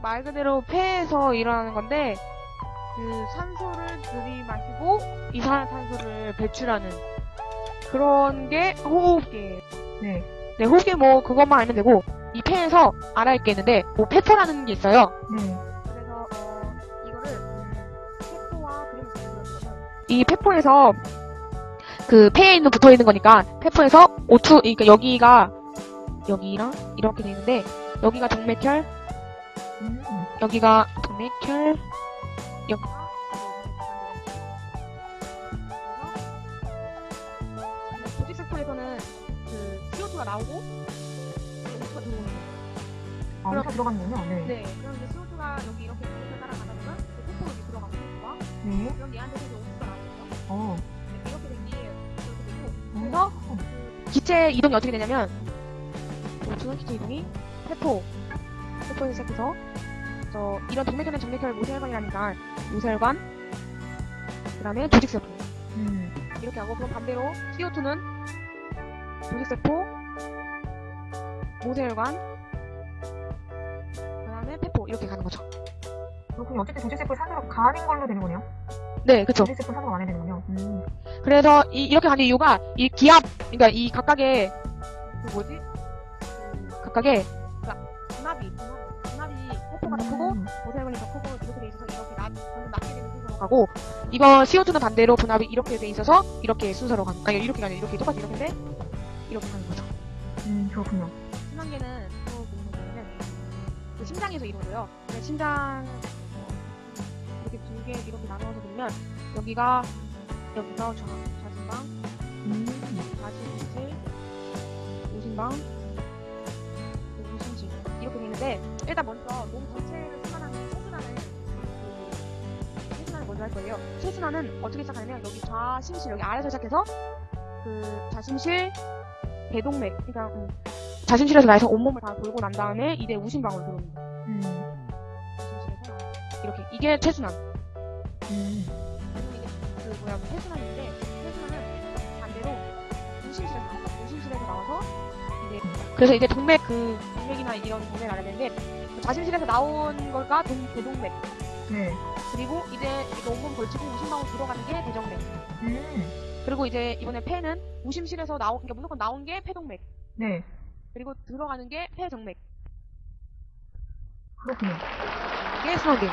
말 그대로 폐에서 일어나는 건데 그 산소를 들이마시고 이산화탄소를 배출하는 그런 게 호흡기예요. 네. 네, 호흡기 뭐 그것만 알면 되고 이 폐에서 알아야 게 있는데 뭐 폐포라는 게 있어요. 네. 그래서 어, 이거를 음, 폐포와 그림을 그려보면 이 폐포에서 그 폐에 있는 붙어 있는 거니까 폐포에서 O2 그러니까 여기가 여기랑 이렇게 돼 있는데 여기가 동맥혈, 음. 여기가 동맥혈, 여기가 조직세포에서는 그 CO2가 나오고 O2가 들어오는 거예요. 아, 여기서 들어갔는군요. 네. 네, 그럼 이제 CO2가 여기 이렇게 동맥을 따라가다 보면 그 폐포로 이렇게 들어가고 있고요. 네. 그럼 얘한테서 이제 O2가 나오겠죠. 어. 네, 이렇게 된 게 이렇게 되고 뭔가? 기체 이동이 어떻게 되냐면 O2 기체 이동이 세포 세포에서 시작해서 저 이런 동맥혈은 정맥혈 모세혈관이라니까 모세혈관 그 다음에 조직세포 음. 이렇게 하고 그럼 반대로 CO2는 조직세포 모세혈관 그 다음에 폐포 이렇게 가는 거죠. 그렇군요. 어쨌든 조직세포 산으로 가는 걸로 되는 거네요. 네, 그렇죠. 조직세포 산으로 가야 되는군요. 음. 그래서 이, 이렇게 가는 이유가 이 기압, 그러니까 이 각각의 그 뭐지? 그 각각의 그러니까 분압이, 세포가 더 크고 음. 모세혈관이 더 크고 이렇게 돼 있어서 이렇게 낮, 낮게 되는 순서로 가고 이거 CO2는 반대로 분압이 이렇게 돼 있어서 이렇게 순서로 가는 아니 이렇게 가는 이렇게 똑같이 이렇게인데 이렇게 가는 거죠. 음, 그렇군요. 심장계는 또 거는 그 심장에서 이루어져요. 근데 심장 어, 이렇게 두 개 이렇게 나눠서 보면 여기가 여기가 좌, 좌심방 음. 좌심실, 우심방, 우심실 이렇게 되는데 일단 먼저 몸 전체를 순환하는 체순환을 그 체순환을 먼저 할 거예요. 체순환은 어떻게 시작하냐면 여기 좌심실 여기 아래서 시작해서 그 좌심실, 대동맥 그러니까 음, 좌심실에서 나해서 온몸을 다 돌고 난 다음에 이제 우심방으로 거예요. 음. 좌심실에서 이렇게 이게 체순환. 음. 이게 그 뭐야 회순환인데 그래서 이제 동맥 그 동맥이나 이런 되는데 그 좌심실에서 나온 거가 동, 대동맥 네. 그리고 이제 이거 온몸 걸치고 우심방으로 들어가는 게 대정맥 음. 그리고 이제 이번에 폐는 우심실에서 나온 그러니까 무조건 나온 게 폐동맥 네. 그리고 들어가는 게 폐정맥 그렇군요. 이게 순환계